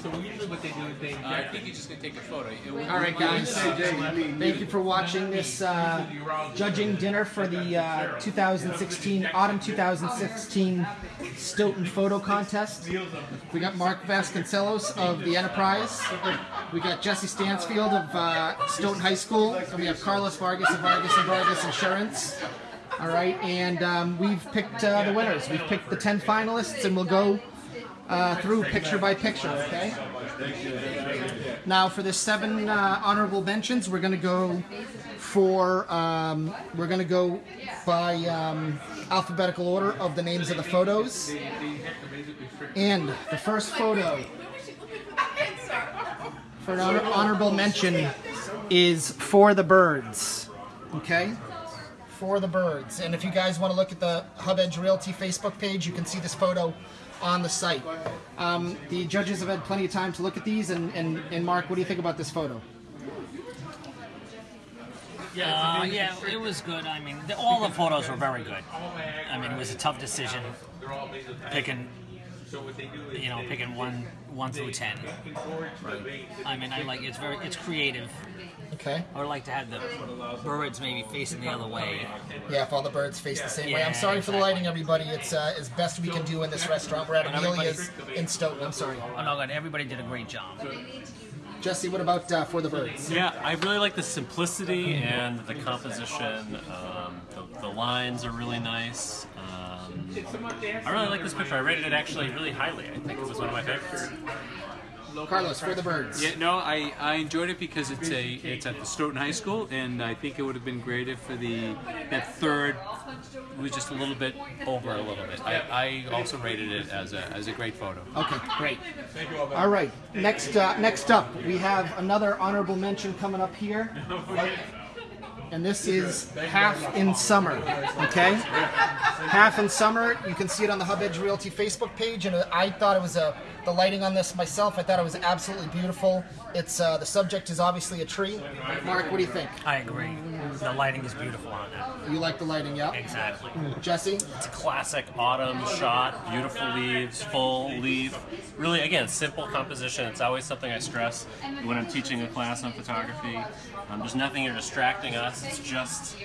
So usually what they do is they. Uh, I think you're just gonna take a photo. It will- All right, guys. Thank you for watching this uh, judging dinner for the uh, 2016 autumn 2016 Stoughton photo contest. We got Mark Vasconcelos of the Enterprise. We got Jesse Stansfield of uh, Stoughton High School, and we have Carlos Vargas of Vargas and Vargas Insurance. All right, and um, we've picked uh, the winners. We've picked the 10 finalists, and we'll go uh, through picture by picture. Okay. Now for the seven uh, honorable mentions, we're going to go for um, we're going to go by um, alphabetical order of the names of the photos. And the first photo for an honor- honorable mention is for the birds. Okay. For the birds. And if you guys want to look at the Hub Edge Realty Facebook page, you can see this photo on the site. Um, the judges have had plenty of time to look at these, and, and, and Mark, what do you think about this photo? Uh, yeah, it was good. I mean, the, all the photos were very good. I mean, it was a tough decision picking, you know, picking one one through ten. I mean, I like it's very it's creative. Okay. I would like to have the birds maybe facing the other way. Yeah, if all the birds face the same way. I'm Yeah, sorry for the lighting, everybody. It's uh, as best we can do in this restaurant. We're at And everybody- Amelia's in Stoughton. I'm sorry. Oh no, God, everybody did a great job. Jesse, what about uh, for the birds? Yeah, I really like the simplicity and the composition. Um, the, the lines are really nice. Um, I really like this picture. I rated it actually really highly. I think it was one of my favorites. Carlos, for the birds. Yeah, no, I, I enjoyed it because it's a it's at the Stoughton High School, and I think it would have been great if for the that third was just a little bit over a little bit. I, I also rated it as a as a great photo. Okay, great. thank you All right, next uh, next up, we have another honorable mention coming up here. And this is Half in Summer, okay? Half in Summer, you can see it on the Hub Edge Realty Facebook page, and I thought it was a, the lighting on this myself, I thought it was absolutely beautiful. It's, uh, the subject is obviously a tree. Mark, what do you think? I agree. The lighting is beautiful on that. You like the lighting, yeah? Exactly. Jesse? It's a classic autumn shot, beautiful leaves, full leaf. Really, again, simple composition. It's always something I stress when I'm teaching a class on photography. Um, there's nothing here distracting us. It's just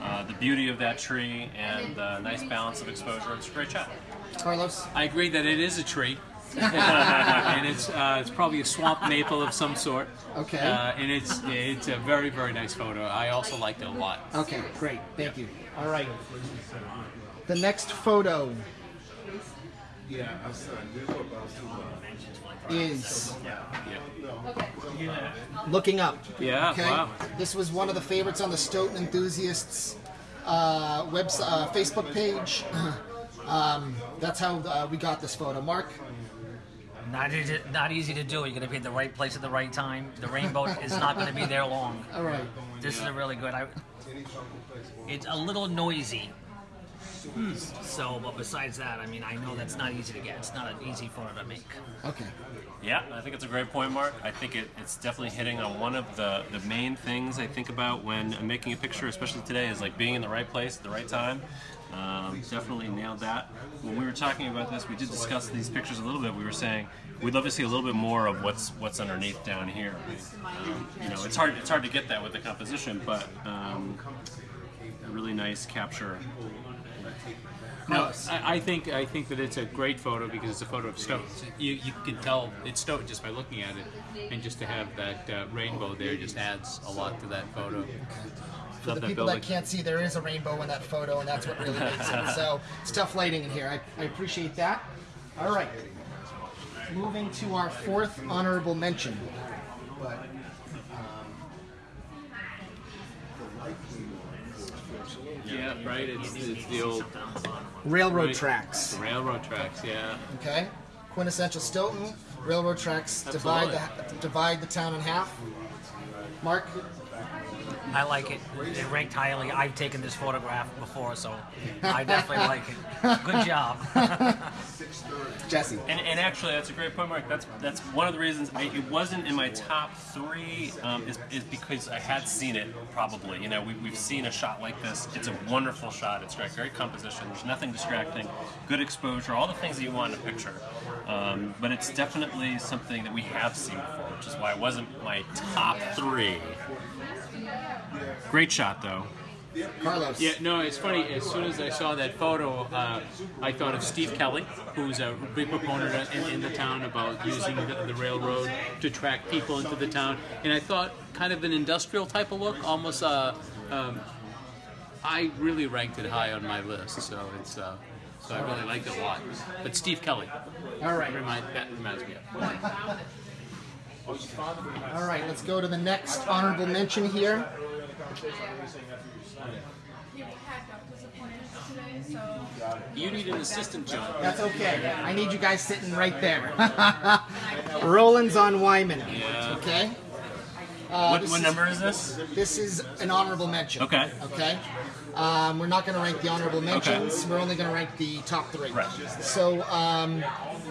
uh, the beauty of that tree and the nice balance of exposure. It's a great shot. Carlos? I agree that it is a tree. And it's uh, it's probably a swamp maple of some sort. Okay. Uh, and it's it's a very very nice photo. I also liked it a lot. Okay, great. Thank you. All right. The next photo Yeah, is looking up. Yeah. Okay. Wow. This was one of the favorites on the Stoughton enthusiasts uh, website, uh, Facebook page. um, that's how uh, we got this photo. Mark. Not easy, not easy to do. You're going to be at the right place at the right time. The rainbow is not going to be there long. All right. This is a really good. I, it's a little noisy. Hmm. So, but besides that, I mean, I know that's not easy to get. It's not an easy photo to make. Okay. Yeah, I think it's a great point, Mark. I think it, it's definitely hitting on one of the, the main things I think about when I'm making a picture, especially today, is like being in the right place at the right time. Um, definitely nailed that. When we were talking about this, we did discuss these pictures a little bit. We were saying we'd love to see a little bit more of what's what's underneath down here. Um, you know, it's hard it's hard to get that with the composition, but um, a really nice capture. No, I, I think I think that it's a great photo because it's a photo of Stoughton. You, you can tell it's Stoughton just by looking at it, and just to have that uh, rainbow there just adds a lot to that photo. For Love the that people building. that can't see, there is a rainbow in that photo, and that's what really makes it. So it's tough lighting in here. I, I appreciate that. All right. Moving to our fourth honorable mention. Yeah, right. It's, it's the old Railroad Right. tracks. railroad tracks. Yeah. Okay. Quintessential Stoughton. Railroad tracks divide the divide the town in half. Mark. I like it. It ranked highly. I've taken this photograph before, so I definitely like it. Good job. Jesse. And, and actually, that's a great point, Mark. That's that's one of the reasons I, it wasn't in my top three um, is, is because I had seen it probably. You know, we, we've seen a shot like this. It's a wonderful shot. It's great, great composition. There's nothing distracting, good exposure, all the things that you want in a picture. Um, but it's definitely something that we have seen before, which is why it wasn't my top three. Great shot, though. Carlos. Yeah, no, it's funny. As soon as I saw that photo, uh, I thought of Steve Kelly, who's a big proponent in, in the town about using the, the railroad to track people into the town. And I thought kind of an industrial type of look, almost. Uh, um, I really ranked it high on my list, so it's. Uh, so I really liked it a lot. But Steve Kelly, All right. remind, that reminds me of. All right, let's go to the next honorable mention here. You need an assistant, John. That's okay. I need you guys sitting right there. Roland's on Wyman. Yeah. Okay? What what is- number is this? This is an honorable mention. Okay. Okay? Um, we're not going to rank the honorable mentions. We're only going to rank the top three. Right. So, um,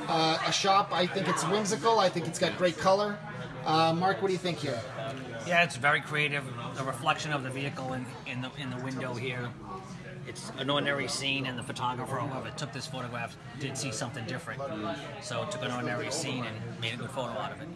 uh, a shop, I think it's whimsical. I think it's got great color. Uh, Mark, what do you think here? Yeah, it's very creative. The reflection of the vehicle in, in the in the window here. It's an ordinary scene, and the photographer, whoever took this photograph, did see something different. So took an ordinary scene and made a good photo out of it.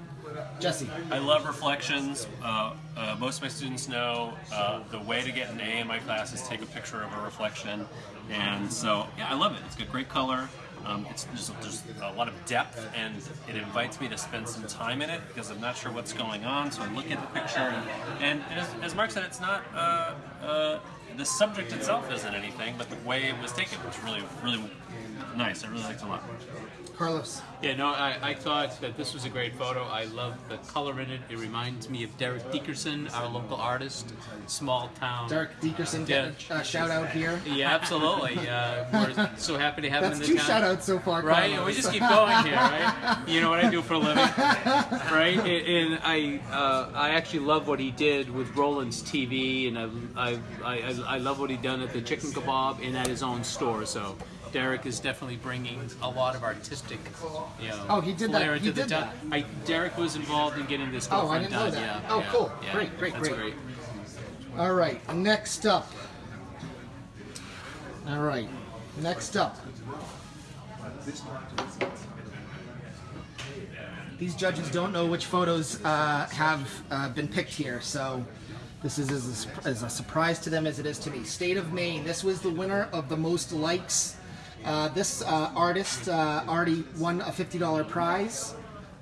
Jesse. I love reflections. Uh, uh, most of my students know uh, the way to get an A in my class is take a picture of a reflection, and so yeah, I love it. It's got great color. Um, it's there's, there's a lot of depth, and it invites me to spend some time in it because I'm not sure what's going on. So I look at the picture, and, and, and as, as Mark said, it's not. Uh, uh, the subject itself isn't anything, but the way it was taken was really, really nice. I really liked it a lot. Carlos. Yeah, no, I, I thought that this was a great photo. I love the color in it. It reminds me of Derek Dickerson, our local artist, small town. Derek Dickerson, get a uh, shout out here. Yeah, absolutely. Uh, we're so happy to have him That's in two the town. shout outs so far, Right, Carlos. we just keep going here, right? You know what I do for a living, right? And, and I, uh, I actually love what he did with Roland's TV, and I, I, I, I love what he done at the Chicken Kebab and at his own store. So Derek is definitely bringing a lot of artistic, you know, Oh, he did that- he did town. I, Derek was involved in getting this Oh, I didn't know done. that. Yeah. Oh, yeah, cool. yeah. Great, great, great. great. All right, next up. All right, next up. These judges don't know which photos uh, have uh, been picked here, so this is as a, as a surprise to them as it is to me. State of Maine. This was the winner of the most likes. Uh, this uh, artist uh, already won a fifty dollar prize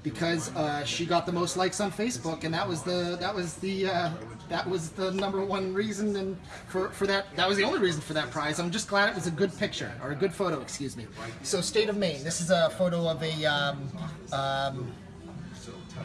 because uh, she got the most likes on Facebook, and that was the that was the uh, that was the number one reason, and for for that that was the only reason for that prize. I'm just glad it was a good picture or a good photo, excuse me. So, State of Maine. This is a photo of a um, um,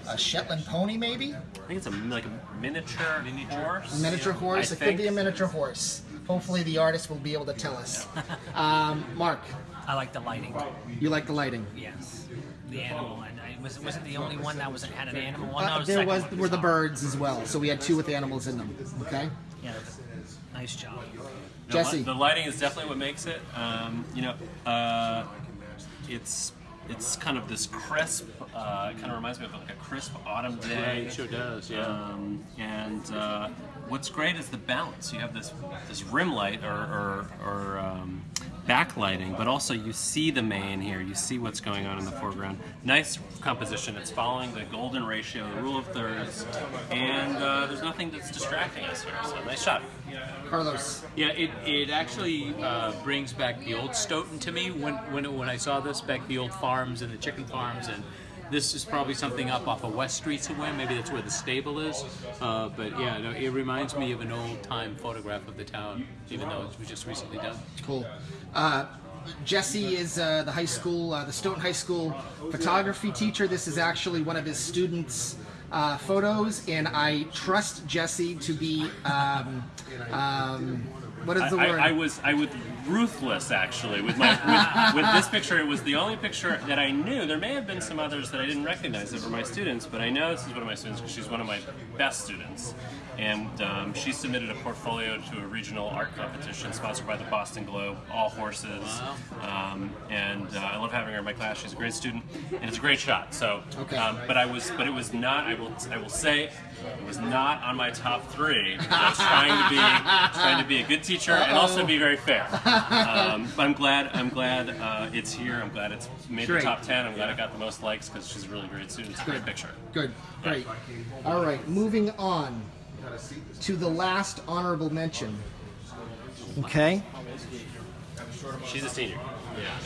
a Shetland pony, maybe I think it's a like a miniature, horse. miniature horse. I it could be a miniature horse. Hopefully, the artist will be able to tell us. um, Mark, I like the lighting. you like the lighting? Yes, the animal. And I was was it the only one that was had an animal? Well, Uh, no, the there second was were the birds as well, so we had two with animals in them. Okay, Yeah, nice job. The Jesse. li- The lighting is definitely what makes it. Um, you know, uh, it's it's kind of this crisp. Uh, it kind of reminds me of like a crisp autumn day. It sure does. Yeah. Um, and uh, what's great is the balance. You have this this rim light or, or, or um, backlighting, but also you see the main here. You see what's going on in the foreground. Nice composition. It's following the golden ratio, the rule of thirds, and uh, there's nothing that's distracting us here. So nice shot. Carlos. Yeah, it, it actually uh, brings back the old Stoughton to me when, when when I saw this back the old farms and the chicken farms and this is probably something up off of West Street somewhere. Maybe that's where the stable is. Uh, but yeah, no, it reminds me of an old time photograph of the town, even though it was just recently done. Cool. Uh, Jesse is uh, the high school, uh, the Stoughton High School photography teacher. This is actually one of his students' uh, photos, and I trust Jesse to be. Um, um, what is the I, word? I, I was I was ruthless actually with my with, with this picture. It was the only picture that I knew. There may have been some others that I didn't recognize that were my students, but I know this is one of my students because she's one of my best students. And um, she submitted a portfolio to a regional art competition sponsored by the Boston Globe, all horses. Um, and uh, I love having her in my class. She's a great student, and it's a great shot. So, Okay. um, but I was, but it was not. I will, I will say, it was not on my top three. I was trying to be, trying to be a good teacher and also be very fair. Um, but I'm glad. I'm glad uh, it's here. I'm glad it's made the top ten. I'm glad it got the most likes because she's a really great student. It's a great picture. Good, great. All right, moving on to the last honorable mention. Okay. She's a senior. Yeah.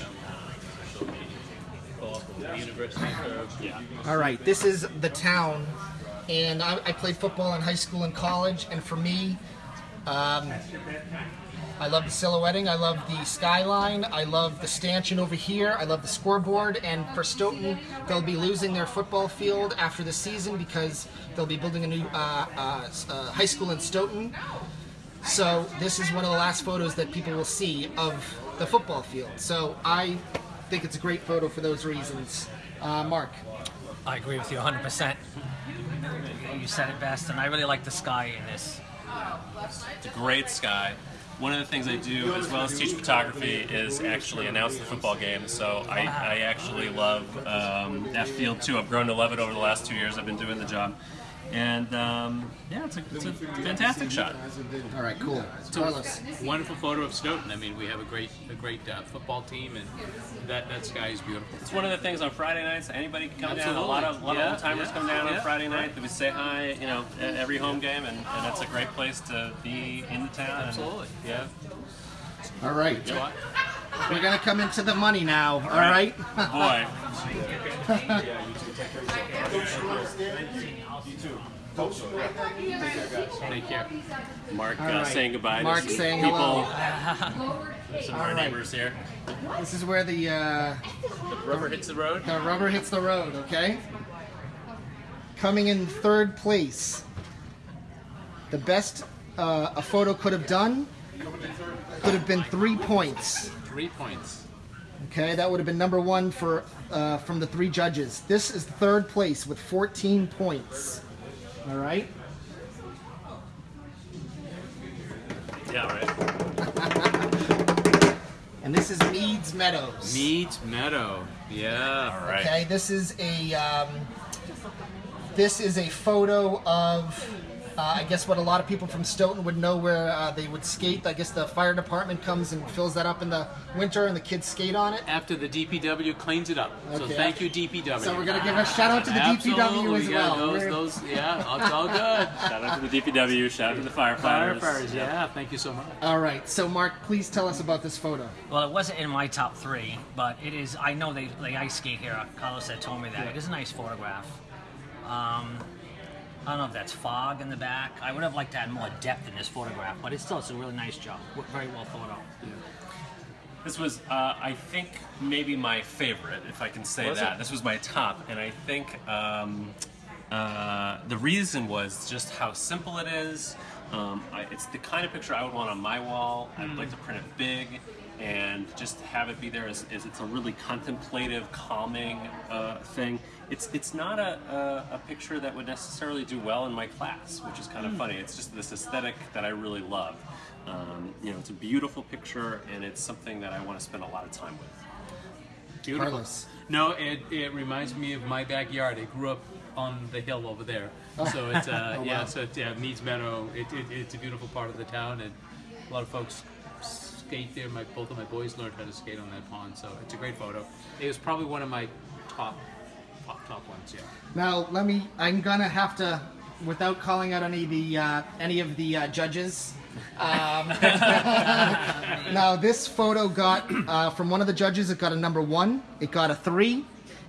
All right, this is the town, and I, I played football in high school and college, and for me, um, I love the silhouetting, I love the skyline, I love the stanchion over here, I love the scoreboard, and for Stoughton, they'll be losing their football field after the season because they'll be building a new uh, uh, uh, high school in Stoughton. So this is one of the last photos that people will see of the football field. So I think it's a great photo for those reasons. Uh, Mark. I agree with you 100%. You said it best, and I really like the sky in this. It's a great sky. One of the things I do, as well as teach photography, is actually announce the football games. So I, I actually love um, that field too. I've grown to love it over the last two years. I've been doing the job, and um, yeah, it's a, it's a fantastic shot. All right, cool. Carlos. Wonderful photo of Stoughton. I mean, we have a great a great uh, football team, and that that sky is beautiful. It's one of the things on Friday nights. Anybody can come down. A lot of a lot Yeah, of old timers yeah, come down yeah. on Friday night. We say hi, you know, at every home game, and, and it's a great place to be in the town. and- Absolutely. yeah. All right. You know? We're going to come into the money now. All right. Boy, Take care. Mark uh, right. saying goodbye. to Mark saying people, hello. Some of our right. neighbors here. This is where the uh, Rubber hits the road. the rubber hits the road. Okay. Coming in third place. The best uh, a photo could have done could have been three points. Three points. Okay, that would have been number one for uh, from the three judges. This is third place with 14 points. All right. Yeah, right. And this is Meads Meadows. Meads Meadow. Yeah. All right. Okay, this is a um, this is a photo of uh, I guess what a lot of people from Stoughton would know where uh, they would skate. I guess the fire department comes and fills that up in the winter, and the kids skate on it. After the DPW cleans it up. So thank you, DPW. So we're gonna give a shout out to the DPW as yeah, well. Those, those, yeah, it's all good. Shout out to the DPW. Shout out to the firefighters. Firefighters, yeah. Thank you so much. All right, so Mark, please tell us about this photo. Well, it wasn't in my top three, but it is. I know they, they ice skate here. Carlos had told me that. It is a nice photograph. Um, I don't know if that's fog in the back. I would have liked to add more depth in this photograph, but it's still it's a really nice job. Very well thought out. This was, uh, I think, maybe my favorite, if I can say Was that. it? This was my top, and I think um, uh, the reason was just how simple it is. Um, I, it's the kind of picture I would want on my wall. I'd Hmm. like to print it big and just have it be there as, as it's a really contemplative, calming uh, thing. It's it's not a, a, a picture that would necessarily do well in my class, which is Hmm. kind of funny. It's just this aesthetic that I really love. Um, you know, it's a beautiful picture, and it's something that I want to spend a lot of time with. Beautiful. Carlos. No, it, it reminds me of my backyard. I grew up on the hill over there. So it's uh, yeah, wow. so it's, yeah, Meads Meadow. It, it, it's a beautiful part of the town, and a lot of folks skate there. My both of my boys learned how to skate on that pond, so it's a great photo. It was probably one of my top top, top ones. Yeah. Now, let me. I'm gonna have to, without calling out any of the uh, any of the uh, judges. Um, now, this photo got uh, from one of the judges. It got a number one. It got a three,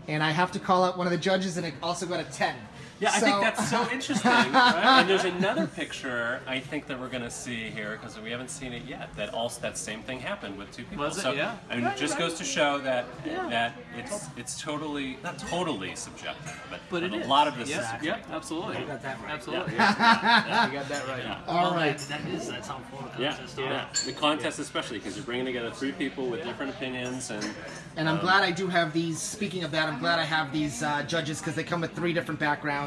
and I have to call out one of the judges, and it also got a ten. Yeah, I think that's so interesting. right? And there's another picture I think that we're going to see here because we haven't seen it yet. That also that same thing happened with two people. Was it? So, Yeah. I mean, it just goes to show that that it's it's totally not totally subjective, but, But it a is. lot of this yeah, is subjective. yeah, absolutely. got that right. Absolutely. Yeah. you got that right. All Well, right. that, that is that's how photo Yeah, contests yeah. are. The contest especially because you're bringing together three people with different opinions and And I'm glad I do have these. Speaking of that, I'm glad I have these uh, judges because they come with three different backgrounds.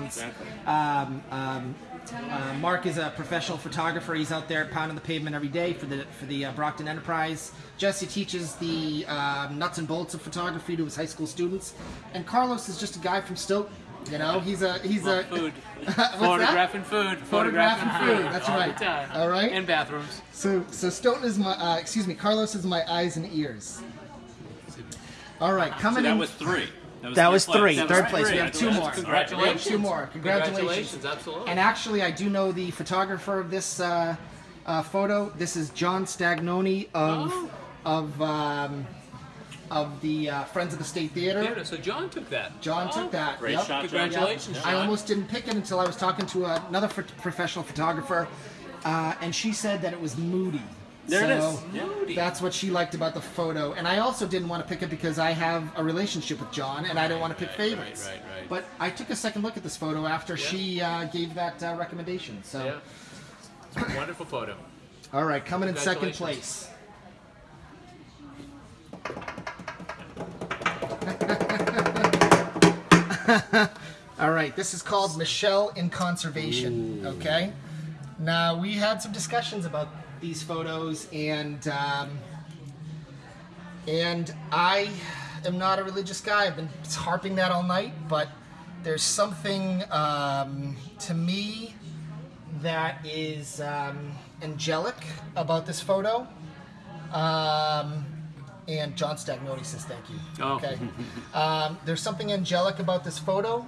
Um, um, uh, Mark is a professional photographer. He's out there pounding the pavement every day for the for the uh, Brockton Enterprise. Jesse teaches the um, nuts and bolts of photography to his high school students, and Carlos is just a guy from Stoughton. You know, he's a he's Love a food. that? Photographing food. Photographing food. That's All right. Time. All right. And bathrooms. So so Stoughton is my uh, excuse me. Carlos is my eyes and ears. All right, So coming that in. was three. That third was three. place. Third was place. three. We have two more. Congratulations. We have two more. Congratulations. Congratulations, absolutely. And actually, I do know the photographer of this uh, uh, photo. This is John Stagnoni of Oh. of um, of the uh, Friends of the State Theater. Theater. So John took that. John Oh, took that. Great Yep. shot, John. Congratulations, I John. almost didn't pick it until I was talking to another ph- professional photographer, uh, and she said that it was moody. There so is. Yeah. That's what she liked about the photo, and I also didn't want to pick it because I have a relationship with John, and I don't want to pick Right, favorites. right, right, right. But I took a second look at this photo after she uh, gave that uh, recommendation. So, Yeah. It's a wonderful photo. all right, coming in second place. All right, this is called Michelle in Conservation. Okay, now we had some discussions about these photos, and um, and I am not a religious guy. I've been harping that all night, but there's something um, to me that is um, angelic about this photo. Um, and John Stagnoni says thank you. Oh. Okay. um, there's something angelic about this photo.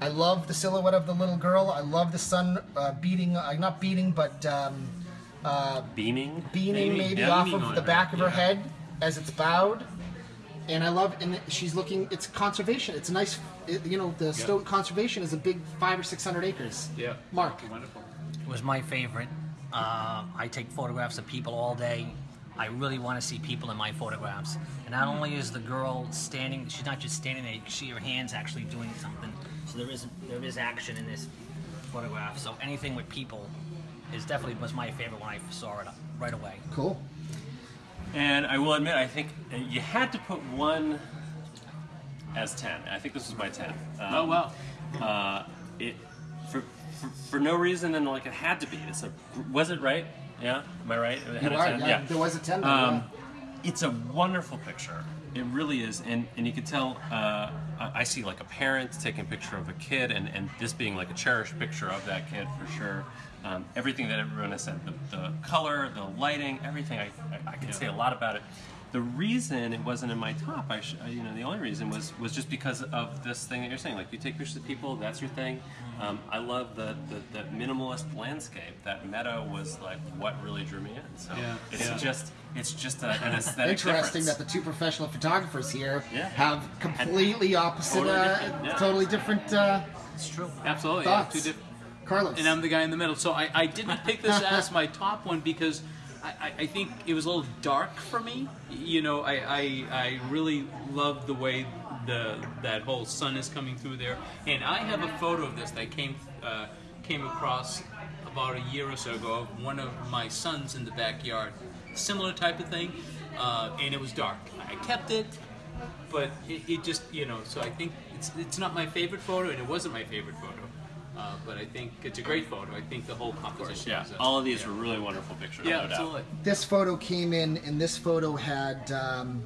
I love the silhouette of the little girl. I love the sun uh, beating, uh, not beating, but um, Beaming. beaming Beaming, maybe yeah. off Beaming of on the her, back of her yeah. head as it's bowed. And I love, and she's looking. It's conservation. It's a nice, it, you know, the Stoughton Conservation is a big five or six hundred acres. Yeah. Mark. Wonderful. It was my favorite. Uh, I take photographs of people all day. I really want to see people in my photographs. And not only is the girl standing, she's not just standing there. You can see her hands actually doing something. So there is there is action in this photograph. So anything with people is definitely was my favorite when I saw it right away. Cool. And I will admit, I think uh, you had to put one as 10. I think this was my 10. Um, Oh wow. Uh, it for, for for no reason, and like it had to be. It's a was it right? Yeah, am I right? It had You a are, 10? yeah, there was a 10 there, Um, it's a wonderful picture. It really is, and and you can tell. Uh, I I see like a parent taking a picture of a kid, and and this being like a cherished picture of that kid for sure. Um, everything that everyone has said, the, the color, the lighting, everything. I I, I can say a lot about it. The reason it wasn't in my top, I sh- you know, the only reason was was just because of this thing that you're saying. Like you take pictures of people, that's your thing. Um, I love the, the the minimalist landscape. That meadow was like what really drew me in. So Yeah, it's yeah. just it's just a, an aesthetic Interesting difference. that the two professional photographers here Yeah. have completely opposite, Totally uh, different, yeah. totally different uh, It's true. Absolutely. yeah, thoughts. two diff- Carlos. and I'm the guy in the middle. So I, I didn't pick this as my top one because I, I, I think it was a little dark for me. You know, I, I, I really love the way the that whole sun is coming through there. And I have a photo of this that came uh, came across about a year or so ago of one of my sons in the backyard. Similar type of thing, uh, and it was dark. I kept it, but it, it just you know. So I think it's it's not my favorite photo, and it wasn't my favorite photo. Uh, but I think it's a great photo. I think the whole composition. Yeah, is, uh, all of these were really wonderful pictures. Yeah, no doubt. absolutely. this photo came in, and this photo had um,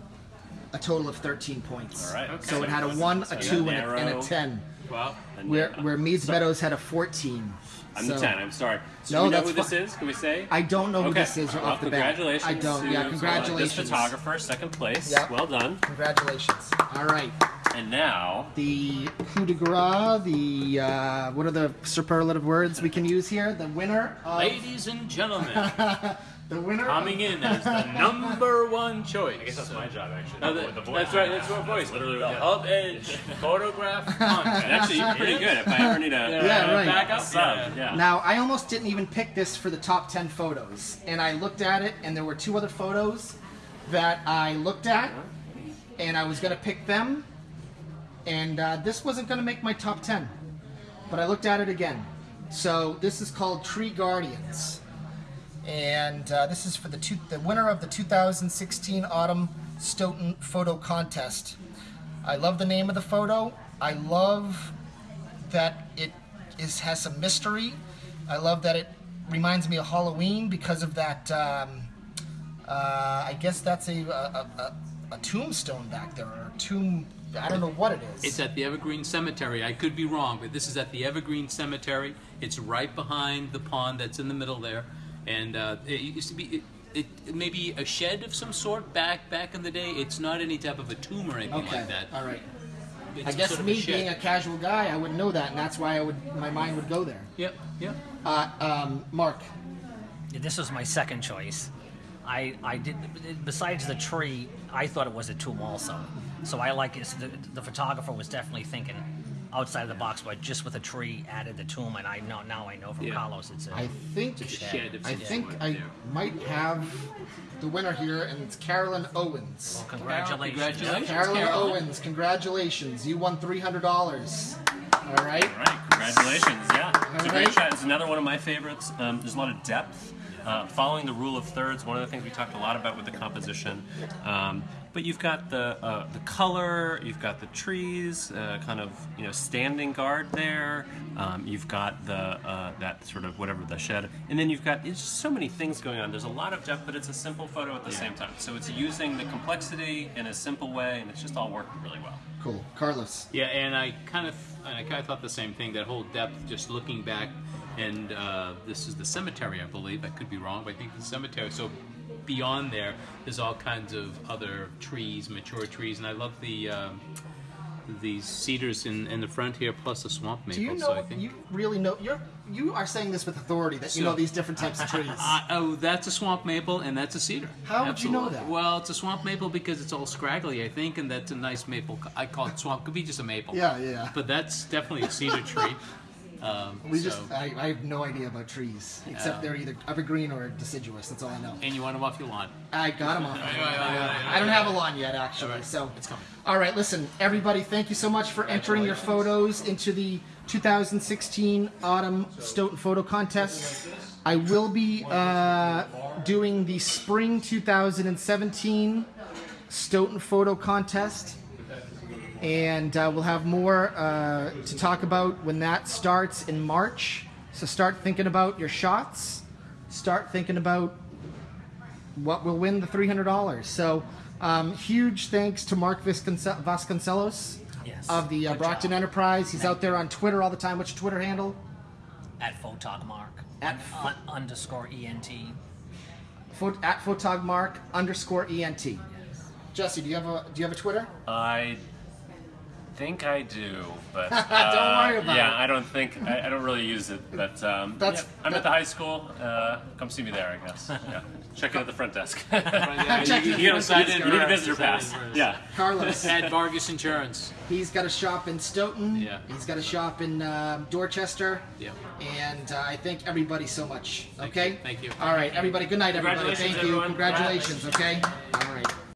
a total of 13 points. All right. Okay. So it had a 1, a 2, and a, and a 10. Wow. And Where, yeah, where Meads Meadows had a 14. I'm so the 10. I'm sorry. So No, do we know who this is? Can we say? I don't know who this is well, off the bat. congratulations. I don't. To, Yeah, uh, congratulations. This photographer, second place. Yep. Well done. Congratulations. All right. And now, The coup de grace, the, uh, what are the superlative words we can use here? The winner of, Ladies and gentlemen, the winner coming in as the number one choice. I guess that's my job actually. No, that- that's right. That's your voice. literally the what- Hub Edge photograph contest. actually, you're pretty good. If I ever need a Yeah, right. Back up. sub, Yeah. yeah. Now, I almost didn't even pick this for the top 10 photos. And I looked at it, and there were two other photos that I looked at, and I was going to pick them. And uh, this wasn't going to make my top 10. But I looked at it again. So this is called Tree Guardians. And uh, this is for the, two, the winner of the 2016 Autumn Stoughton Photo Contest. I love the name of the photo. I love that it is has some mystery. I love that it reminds me of Halloween because of that. Um, uh, I guess that's a a, a, a tombstone back there, or a tomb I don't know what it is. It's at the Evergreen Cemetery. I could be wrong, but this is at the Evergreen Cemetery. It's right behind the pond that's in the middle there, and uh, it used to be. It, it, it may be a shed of some sort back back in the day. It's not any type of a tomb or anything okay. like that. All right. It's I guess sort of me shed. being a casual guy, I wouldn't know that, and that's why I would my mind would go there. Yep, yep. Uh, um, Mark, Yeah, This was my second choice. I, I did besides the tree, I thought it was a tomb also. So I like it. The, the photographer was definitely thinking outside of the box, but just with a tree added the tomb, and I know now I know from Yeah. Carlos it's a. I think It's a shed of I think I there. might have the winner here, and it's Carolyn Owens. well, congratulations. Congratulations. Carolyn Carolyn. Owens, congratulations! You won three hundred dollars. All right. All right, congratulations. Yeah, it's a All great shot. It's another one of my favorites. Um, there's a lot of depth. Uh, following the rule of thirds, one of the things we talked a lot about with the composition. Um, but you've got the uh, the color, you've got the trees, uh, kind of you know standing guard there. Um, you've got the uh, that sort of whatever the shed, and then you've got there's just so many things going on. There's a lot of depth, but it's a simple photo at the same time. So it's using the complexity in a simple way, and it's just all working really well. Cool, Carlos. Yeah, and I kind of, and I kind of thought the same thing. That whole depth, just looking back, and uh, this is the cemetery, I believe. I could be wrong, but I think the cemetery. So beyond there, there's all kinds of other trees, mature trees, and I love the um, these cedars in, in the front here, plus the swamp maple. Do you so I know? think. You really know? You're you are saying this with authority that you know these different types of trees. Uh, oh, that's a swamp maple and that's a cedar. How would you know that? Well, it's a swamp maple because it's all scraggly, I think, and that's a nice maple. I call it swamp. Could be just a maple. Yeah, yeah. But that's definitely a cedar tree. Um, we so- just I, I have no idea about trees except Yeah. they're either evergreen or deciduous. That's all I know. and you want them off your lawn. I got them off. right, right, right, I don't have a lawn yet, actually. All So it's coming. All right, listen, everybody. Thank you so much for entering your photos into the 2016 Autumn Stoughton Photo Contest. I will be uh, doing the Spring 2017 Stoughton Photo Contest. And uh, we'll have more uh, to talk about when that starts in March. So start thinking about your shots. Start thinking about what will win the $300. So, um, huge thanks to Mark Visconce- Vasconcelos Yes. of the uh, Brockton job. Enterprise. He's out there on Twitter all the time. What's your Twitter handle? At photogmark. At un, un, underscore ent. Pho- at photogmark underscore ent. Jesse, do you have a do you have a Twitter? I think I do, but uh, Don't worry about yeah, it. I don't think I, I don't really use it. But um, That's- yeah, I'm at the high school. Uh, come see me there, I guess. Yeah, check in at the front desk. Check you, it you out. gotta. You need a visitor pass. Yeah. Carlos. At Vargas Insurance. He's got a shop in Stoughton. Yeah. He's got a shop in uh, Dorchester. Yeah. And uh, I thank everybody so much. Thank Okay. you. Thank you. All right, everybody. Good night, everybody. Thank you. everyone. Congratulations. Okay. All right.